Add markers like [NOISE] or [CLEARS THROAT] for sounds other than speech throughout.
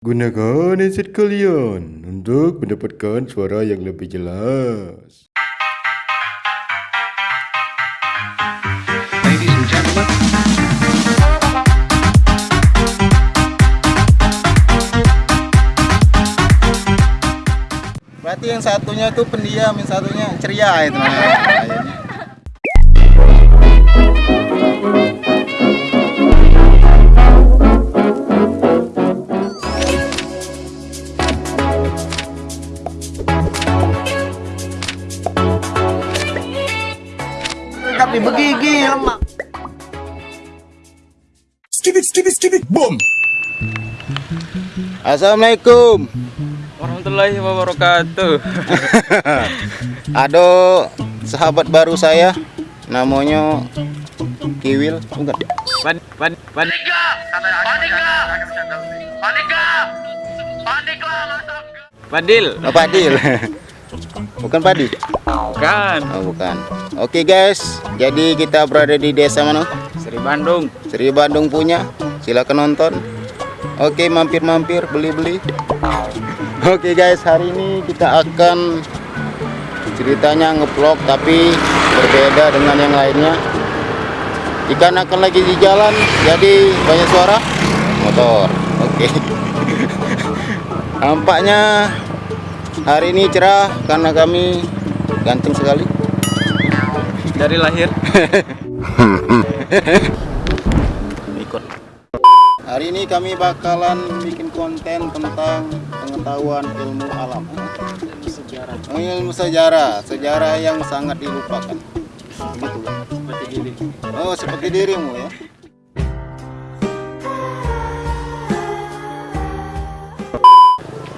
Gunakan headset kalian untuk mendapatkan suara yang lebih jelas. Berarti yang satunya itu pendiam, yang satunya ceria itu namanya. [LAUGHS] Assalamualaikum. Warahmatullahi wabarakatuh. [LAUGHS] Ada sahabat baru saya namanya Kiwil, bukan? Pan pan Padil. Oh, Padil. [LAUGHS] bukan Padi. Kan. Oh, bukan. Oke guys, jadi kita berada di desa mana? Seri Bandung. Seri Bandung punya. Silakan nonton. Oke, mampir-mampir, beli-beli. Oke guys, hari ini kita akan ceritanya ngevlog tapi berbeda dengan yang lainnya. Dikarenakan lagi di jalan, jadi banyak suara motor. Oke. Nampaknya hari ini cerah karena kami ganteng sekali. Dari lahir. [LAUGHS] ini kami bakalan bikin konten tentang pengetahuan ilmu alam. Sejarah ilmu sejarah, sejarah yang sangat dilupakan. Seperti diri. Oh, seperti dirimu ya.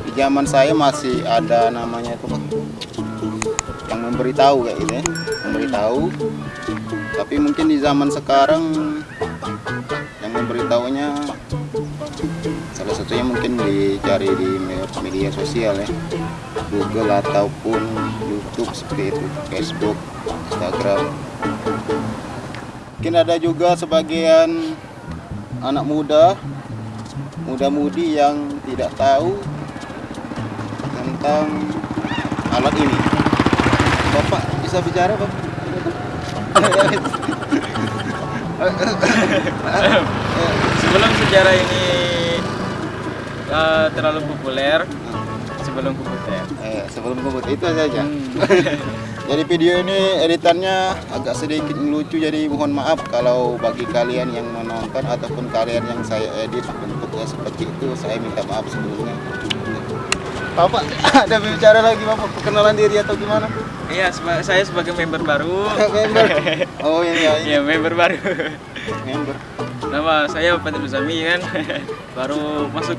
Di zaman saya masih ada namanya itu yang memberitahu kayak gitu ya, memberitahu. Tapi mungkin di zaman sekarang memberitahunya salah satunya mungkin dicari di me- media sosial ya, Google ataupun YouTube seperti itu, Facebook, Instagram. Mungkin ada juga sebagian anak muda, muda-mudi yang tidak tahu tentang alat ini. Bapak bisa bicara, Pak? [LAUGHS] Sejarah ini eh, terlalu populer, sebelum komputer. eh, sebelum ngebut itu saja. Hmm. [LAUGHS] Jadi video ini editannya agak sedikit lucu jadi mohon maaf kalau bagi kalian yang menonton ataupun kalian yang saya edit bentuknya seperti itu saya minta maaf sebelumnya. Bapak [LAUGHS] ada bicara lagi Bapak perkenalan diri atau gimana? Iya, seba- saya sebagai member baru. [LAUGHS] member. Oh iya, iya. Iya, member baru. member. Nama saya Fatir Musami kan. [LAUGHS] baru masuk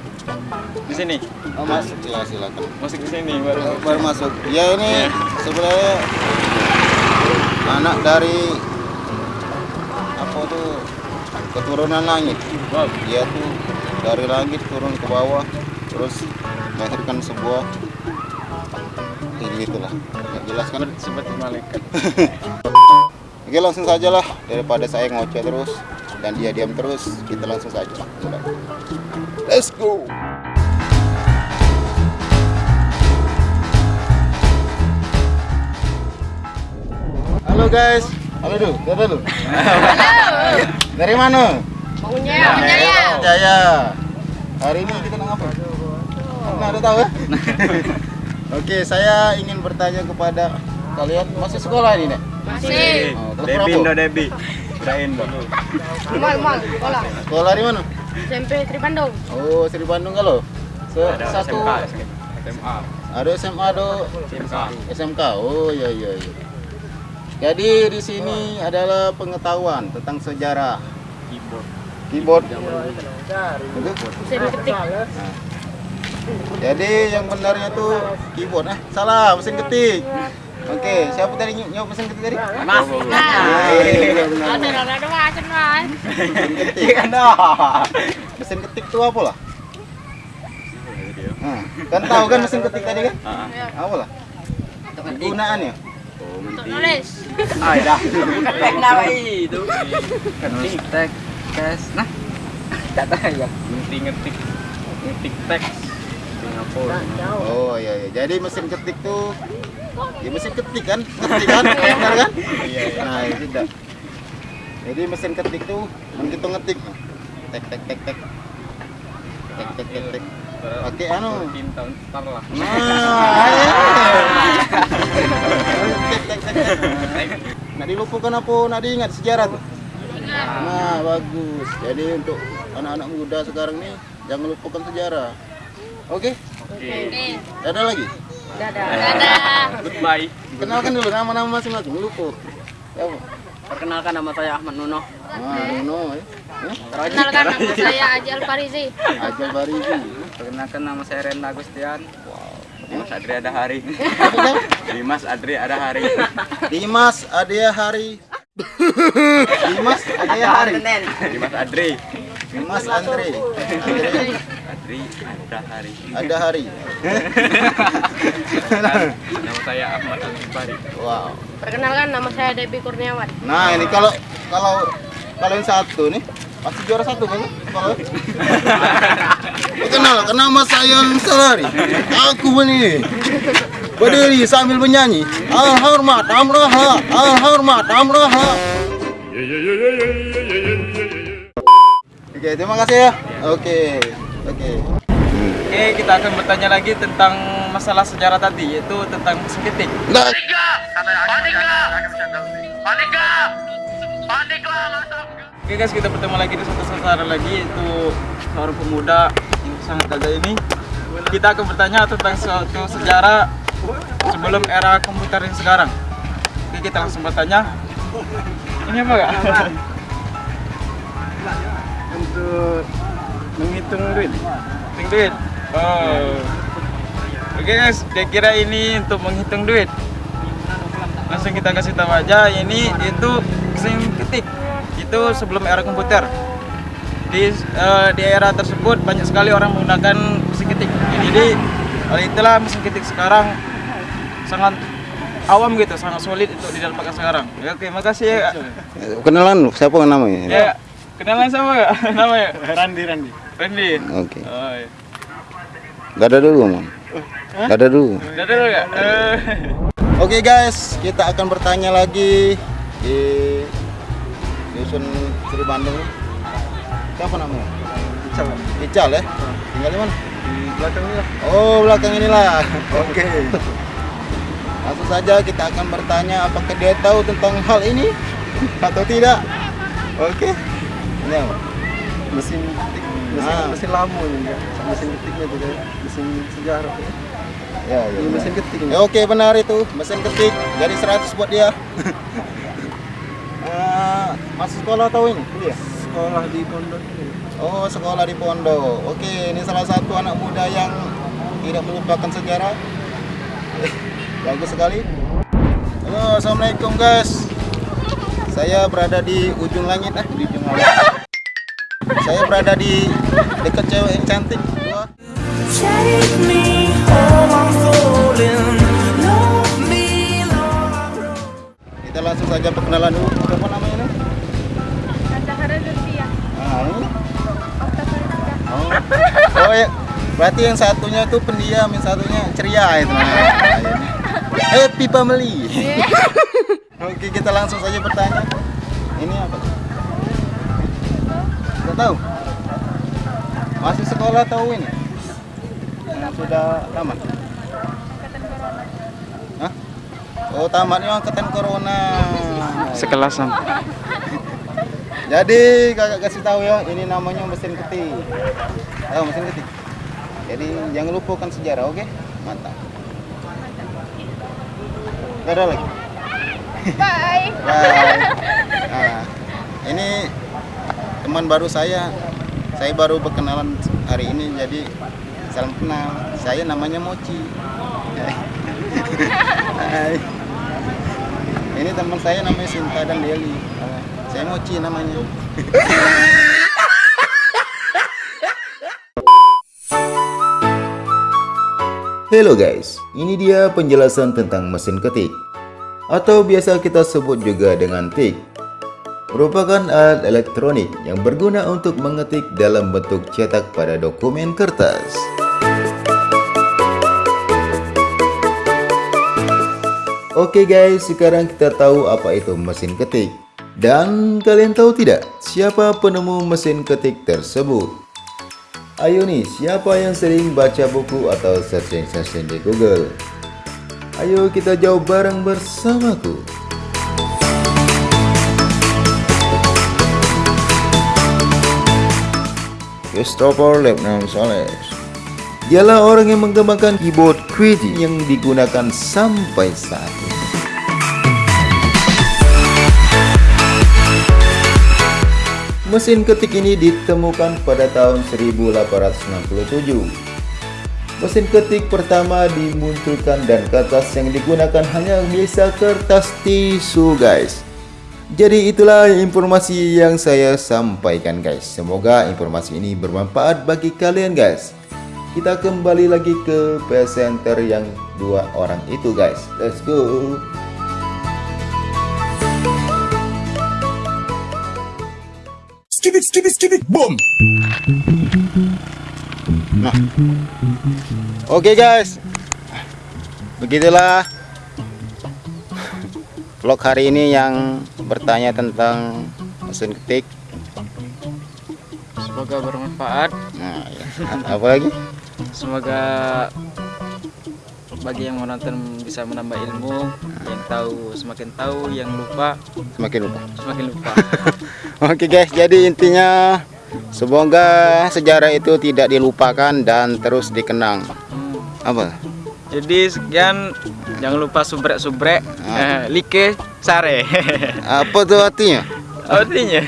di sini. Oh masuk ya silakan. Masuk di sini baru. Baru masuk. Ya ini Iya. sebenarnya anak dari apa tuh keturunan langit. Wow. dia tuh dari langit turun ke bawah terus melahirkan sebuah ini gitulah nggak jelas kan Seperti malaikat. [LAUGHS] oke langsung saja lah daripada saya ngoceh terus dan dia diam terus kita langsung saja let's go halo guys halo dulu lihat dulu dari mana Jaya. Jaya. Hari ini kita nak apa? Nah, ada tahu ya? [LAUGHS] Oke, saya ingin bertanya kepada kalian masih sekolah ini, Nek? Masih. Oh, Debi? Indo Debi. Kirain dong. Mal, mal, sekolah. Sekolah di mana? SMP Tri Bandung. Oh, Sri Bandung kalau. Se- Ada satu SMK, SMA. ada SMA, ada SMK. SMK. Oh, iya iya iya. Jadi di sini adalah pengetahuan tentang sejarah Keyboard. keyboard. Betul? Mesin ketik. Jadi yang benarnya tuh keyboard. Eh, salah, mesin ketik. Oke, siapa tadi nyup mesin ketik tadi? Mas. Benar. Ada ada ada macam lah. mesin ketik mesin ketik itu apa lah nah, kan tahu kan mesin ketik tadi kan Ah, apa lah penggunaannya Untuk nulis. ah, dah. Kenapa itu? Ketik, tek, tes, nah. Tak tahu ya. Ngetik ngetik. ketik teks Singapura Oh iya iya. Jadi mesin ketik tuh ya mesin ketik kan? Ketik kan? [LAUGHS] Benar kan? iya iya Nah, itu tidak. Jadi mesin ketik tuh begitu ngetik. Tek tek tek tek. Tek tek tek tek. Pakai anu. ntar lah Nah, iya. Tek tek tek tek. Nak dilupakan apa? Nak diingat sejarah tuh? Nah, bagus. Jadi untuk anak-anak muda sekarang nih jangan lupakan sejarah. Oke? Oke. Ada lagi? Dadah. Dadah. goodbye Kenalkan dulu nama-nama masing-masing. Lupa. Ya, Bu. Perkenalkan nama saya Ahmad Nuno. Ah, Nuno ya. Ya, Kenalkan nama [LAUGHS] saya Ajal Farizi. Ajal Barizi. Perkenalkan nama saya Ren Agustian. Dimas Adri [LAUGHS] ada hari. Dimas Adri ada hari. Dimas Adia Hari. Dimas Adia Hari. Dimas Adri. Dimas Andre. Andre Adri ada hari. ada hari. [LAUGHS] nama saya Ahmad Al-Kibari Wow. Perkenalkan nama saya Debbie Kurniawan. Nah, ini kalau kalau kalau yang satu nih pasti juara satu kan? Kalau kenal kan nama saya Salari. Aku ini berdiri sambil menyanyi. Al hormat amroha, al hormat amroha. Oke, terima kasih ya. Oke, oke. Oke, kita akan bertanya lagi tentang masalah sejarah tadi, yaitu tentang mesin ketik. Nah, Oke guys, kita bertemu lagi di satu saudara lagi, yaitu seorang pemuda yang sangat gagah ini. Kita akan bertanya tentang suatu sejarah sebelum era komputer yang sekarang. Oke, kita langsung bertanya. Ini apa gak? Untuk menghitung duit. Hitung duit. Oh. Oke guys, kira-kira ini untuk menghitung duit. Langsung kita kasih tahu aja, ini itu mesin ketik. Itu sebelum era komputer. Di eh, di era tersebut banyak sekali orang menggunakan mesin ketik. Jadi oleh itulah mesin ketik sekarang sangat awam gitu, sangat sulit untuk didapatkan sekarang. Ya, Oke, makasih ya. Kak. kenalan siapa namanya? Ya, kenalan sama gak? [LAUGHS] Namanya? Randi Randi. Randy. Oke. Oh, iya. Gak ada dulu, Mon. Gak ada dulu. Udah dulu gak? Eh. Oke guys, kita akan bertanya lagi di dusun Sri Bandung. Siapa namanya? Ical. Ical ya? Tinggal di mana? Di belakang ini lah. Oh, belakang inilah. [LAUGHS] Oke. Langsung saja kita akan bertanya apakah dia tahu tentang hal ini atau tidak. Oke. Ini apa? Mesin ketik. Mesin, Ah. mesin ini enggak. Mesin ketiknya kayak mesin sejarah. Ya, ya. Ini mesin ketik. Ya, oke benar itu, mesin ketik. Jadi 100 buat dia. [LAUGHS] Eh, masuk sekolah tahu ini? Kuliah? Sekolah di pondok ini. Oh, sekolah di pondok. Oke, ini salah satu anak muda yang tidak melupakan sejarah. [LAUGHS] Bagus sekali. Halo, assalamualaikum guys. Saya berada di ujung langit, eh, di ujung langit. Saya berada di dekat cewek yang cantik. Dua. Take me home, I'm falling. Love me, Lord. Kita langsung saja perkenalan dulu. Siapa namanya ini? Zulfia. Ah. Oh, oh ya. Berarti yang satunya tuh pendiam, yang satunya ceria itu. Nah, [LAUGHS] Happy family. [LAUGHS] Oke, kita langsung saja bertanya. Ini apa? Tidak tahu. Masih sekolah tahu ini? Yang sudah tamat. Hah? Oh, tamatnya angkatan corona. Sekelasan. Jadi kakak kasih tahu ya, ini namanya mesin ketik. Tahu mesin ketik. Jadi jangan lupakan sejarah, oke? Mantap. Gak ada lagi. Bye. Bye. Nah, ini teman baru saya. Saya baru berkenalan hari ini, jadi salam kenal. Saya namanya Mochi. [LAUGHS] Ini teman saya namanya Sinta dan Deli. Saya Mochi namanya. [LAUGHS] Halo guys, ini dia penjelasan tentang mesin ketik atau biasa kita sebut juga dengan tik. Merupakan alat elektronik yang berguna untuk mengetik dalam bentuk cetak pada dokumen kertas. Oke guys, sekarang kita tahu apa itu mesin ketik. Dan kalian tahu tidak siapa penemu mesin ketik tersebut? Ayo nih, siapa yang sering baca buku atau searching-searching di Google? Ayo kita jawab bareng bersamaku. Christopher Lebnan Soles. Dialah orang yang mengembangkan keyboard QWERTY yang digunakan sampai saat ini. Mesin ketik ini ditemukan pada tahun 1867. Mesin ketik pertama dimunculkan dan kertas yang digunakan hanya bisa kertas tisu guys. Jadi itulah informasi yang saya sampaikan guys. Semoga informasi ini bermanfaat bagi kalian guys. Kita kembali lagi ke presenter yang dua orang itu guys. Let's go. Skip it, skip it, skip it, boom! Oke guys, begitulah vlog hari ini yang bertanya tentang mesin ketik. Semoga bermanfaat. Nah, ya. apa lagi? Semoga bagi yang menonton bisa menambah ilmu, yang tahu semakin tahu, yang lupa Semakin lupa. semakin lupa. [LAUGHS] Oke guys, jadi intinya semoga sejarah itu tidak dilupakan dan terus dikenang. Hmm. Apa? Jadi sekian, jangan lupa subrek-subrek, eh, like, sare. [LAUGHS] Apa tuh artinya? Artinya.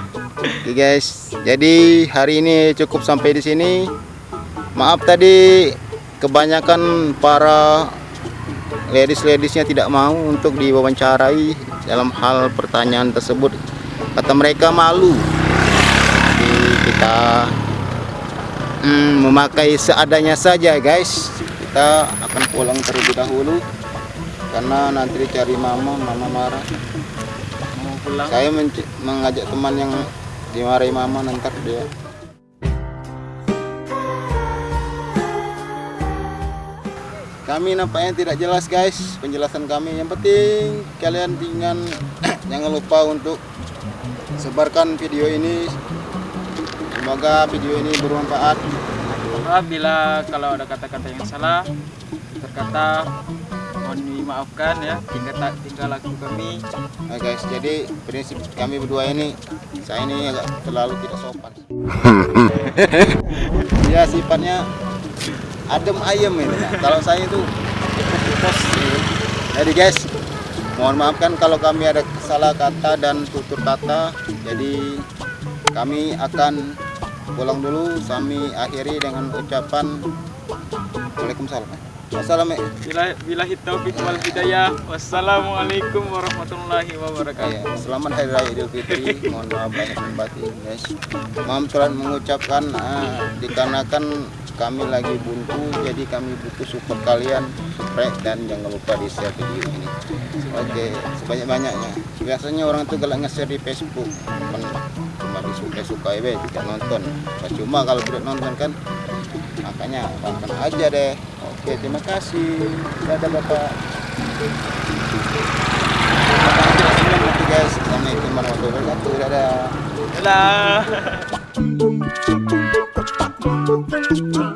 [LAUGHS] Oke guys, jadi hari ini cukup sampai di sini. Maaf tadi kebanyakan para ladies-ladiesnya tidak mau untuk diwawancarai dalam hal pertanyaan tersebut. Kata mereka malu. Jadi kita mm, memakai seadanya saja guys. Kita akan pulang terlebih dahulu karena nanti dicari mama, mama marah. Mau pulang. Saya mengajak teman yang dimarahi mama nanti dia. Kami nampaknya tidak jelas guys penjelasan kami. Yang penting kalian tinggal [CLEARS THROAT] jangan lupa untuk sebarkan video ini. Semoga video ini bermanfaat. Maaf bila kalau ada kata-kata yang salah terkata mohon dimaafkan ya tinggal tinggal laku kami Nah guys, jadi prinsip kami berdua ini saya ini agak terlalu tidak sopan. [LAUGHS] ya sifatnya adem ayem ini. Nah, kalau saya itu pos. Jadi guys, mohon maafkan kalau kami ada salah kata dan tutur kata. Jadi kami akan pulang dulu. Kami akhiri dengan ucapan Waalaikumsalam. Taufik wal hidayah wassalamualaikum warahmatullahi Ya, wabarakatuh selamat hari raya Idul Fitri. [LAUGHS] Mohon maaf banyak batin, guys. Maaf telah mengucapkan ah, dikarenakan kami lagi buntu, jadi kami butuh support kalian, subscribe dan jangan lupa di share video ini. Oke, sebanyak-banyaknya. Biasanya orang itu galak nge-share di Facebook, cuma disuka-suka ya, tidak nonton. Cuma kalau tidak nonton kan, makanya tonton aja deh. Oke, terima kasih. Dadah Bapak. Oke guys, Assalamualaikum warahmatullahi wabarakatuh. Dadah. Dadah. [LAUGHS]